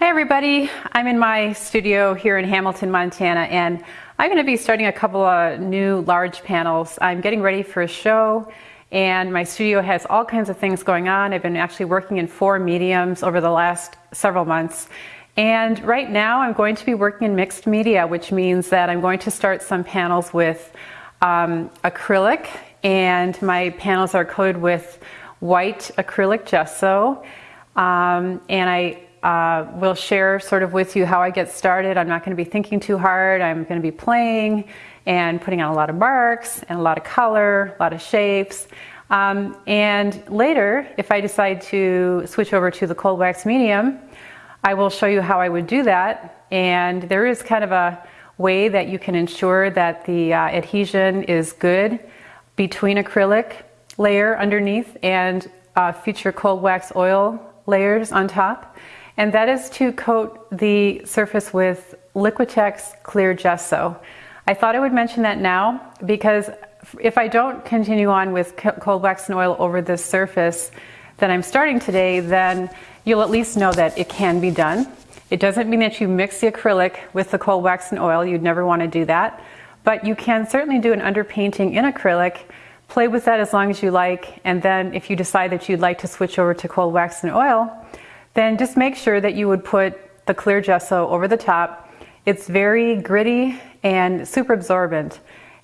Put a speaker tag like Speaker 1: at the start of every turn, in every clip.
Speaker 1: Hi everybody, I'm in my studio here in Hamilton, Montana and I'm going to be starting a couple of new large panels. I'm getting ready for a show and my studio has all kinds of things going on. I've been actually working in four mediums over the last several months and right now I'm going to be working in mixed media which means that I'm going to start some panels with um, acrylic and my panels are coated with white acrylic gesso um, and I uh, will share sort of with you how I get started. I'm not going to be thinking too hard. I'm going to be playing and putting on a lot of marks and a lot of color, a lot of shapes. Um, and later, if I decide to switch over to the cold wax medium, I will show you how I would do that. And there is kind of a way that you can ensure that the uh, adhesion is good between acrylic layer underneath and uh, future cold wax oil layers on top and that is to coat the surface with Liquitex Clear Gesso. I thought I would mention that now because if I don't continue on with cold wax and oil over this surface that I'm starting today, then you'll at least know that it can be done. It doesn't mean that you mix the acrylic with the cold wax and oil. You'd never want to do that. But you can certainly do an underpainting in acrylic, play with that as long as you like, and then if you decide that you'd like to switch over to cold wax and oil, then just make sure that you would put the clear gesso over the top. It's very gritty and super absorbent.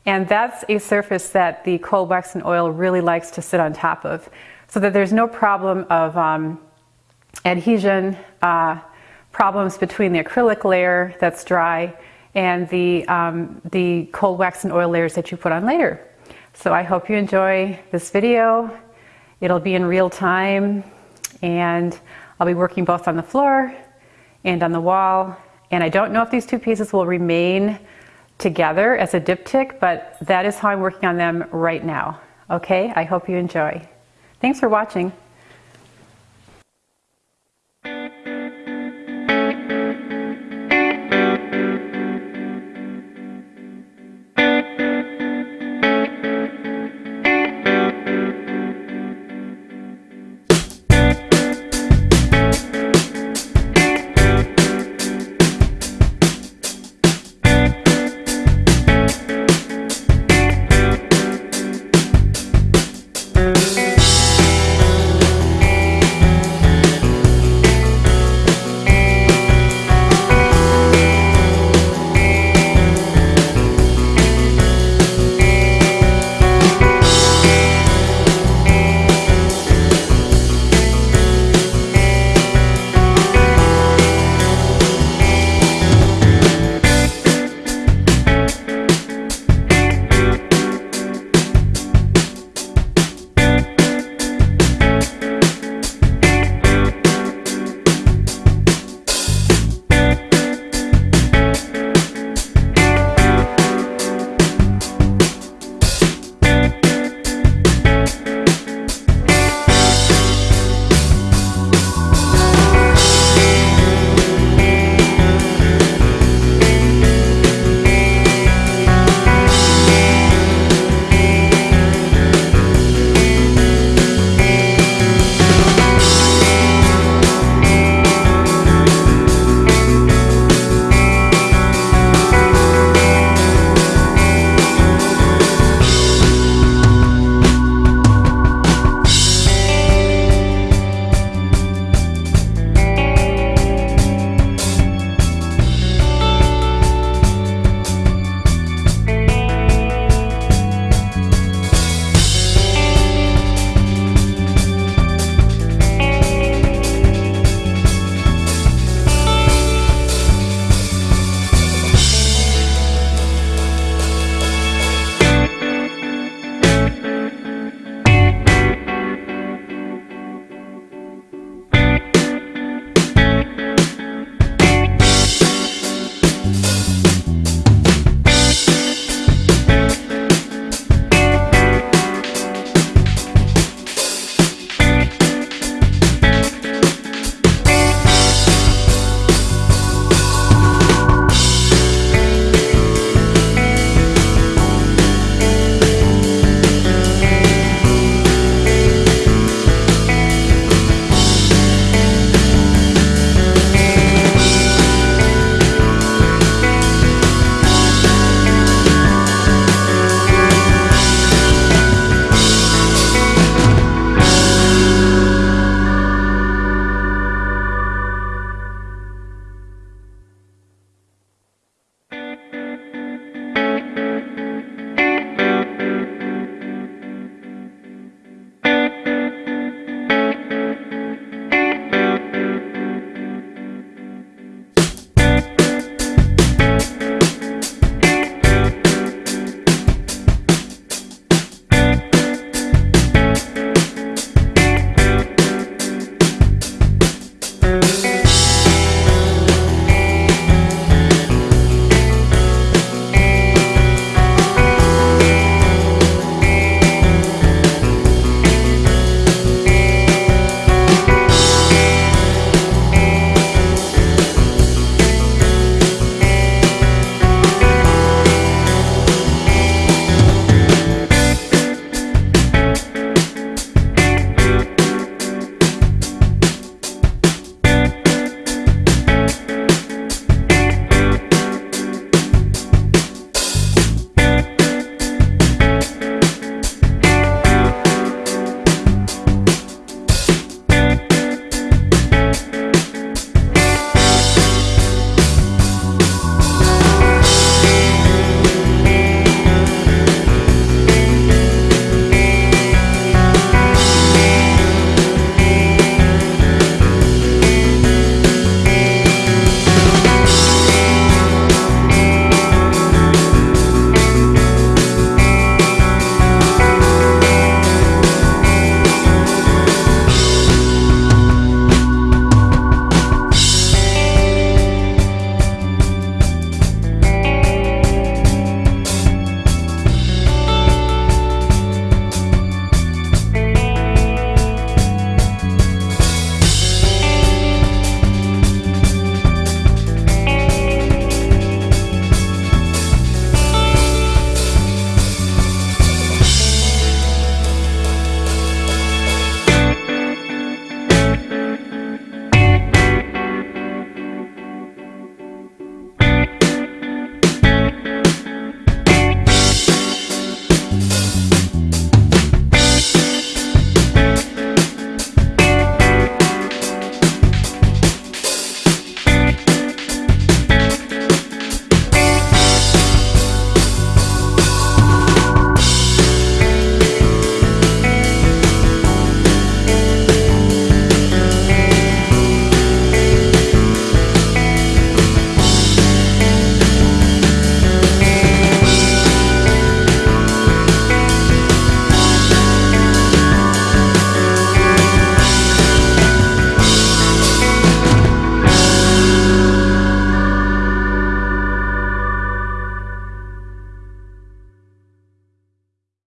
Speaker 1: And that's a surface that the cold wax and oil really likes to sit on top of so that there's no problem of um, adhesion, uh, problems between the acrylic layer that's dry and the, um, the cold wax and oil layers that you put on later. So I hope you enjoy this video. It'll be in real time and I'll be working both on the floor and on the wall. And I don't know if these two pieces will remain together as a diptych, but that is how I'm working on them right now. Okay, I hope you enjoy. Thanks for watching.